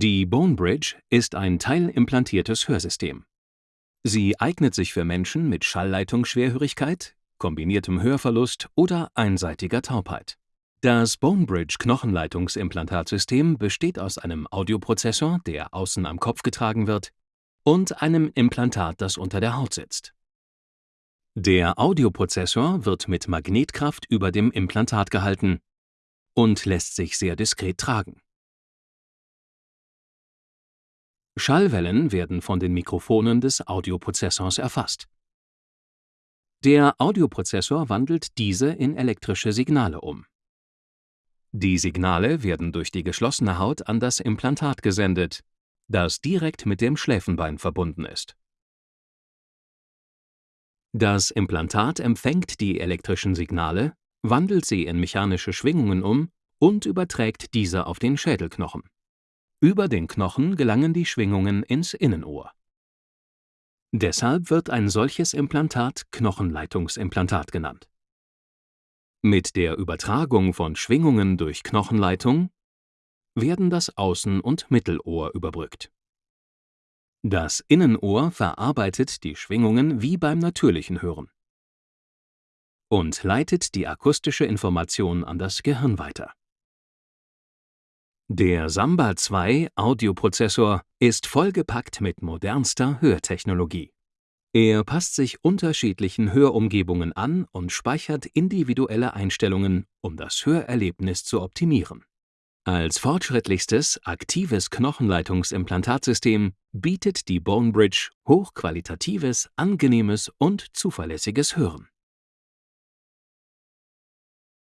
Die Bone Bridge ist ein teilimplantiertes Hörsystem. Sie eignet sich für Menschen mit Schallleitungsschwerhörigkeit, kombiniertem Hörverlust oder einseitiger Taubheit. Das Bone Bridge Knochenleitungsimplantatsystem besteht aus einem Audioprozessor, der außen am Kopf getragen wird, und einem Implantat, das unter der Haut sitzt. Der Audioprozessor wird mit Magnetkraft über dem Implantat gehalten und lässt sich sehr diskret tragen. Schallwellen werden von den Mikrofonen des Audioprozessors erfasst. Der Audioprozessor wandelt diese in elektrische Signale um. Die Signale werden durch die geschlossene Haut an das Implantat gesendet, das direkt mit dem Schläfenbein verbunden ist. Das Implantat empfängt die elektrischen Signale, wandelt sie in mechanische Schwingungen um und überträgt diese auf den Schädelknochen. Über den Knochen gelangen die Schwingungen ins Innenohr. Deshalb wird ein solches Implantat Knochenleitungsimplantat genannt. Mit der Übertragung von Schwingungen durch Knochenleitung werden das Außen und Mittelohr überbrückt. Das Innenohr verarbeitet die Schwingungen wie beim natürlichen Hören und leitet die akustische Information an das Gehirn weiter. Der Samba 2 Audioprozessor ist vollgepackt mit modernster Hörtechnologie. Er passt sich unterschiedlichen Hörumgebungen an und speichert individuelle Einstellungen, um das Hörerlebnis zu optimieren. Als fortschrittlichstes aktives Knochenleitungsimplantatsystem bietet die Bone Bridge hochqualitatives, angenehmes und zuverlässiges Hören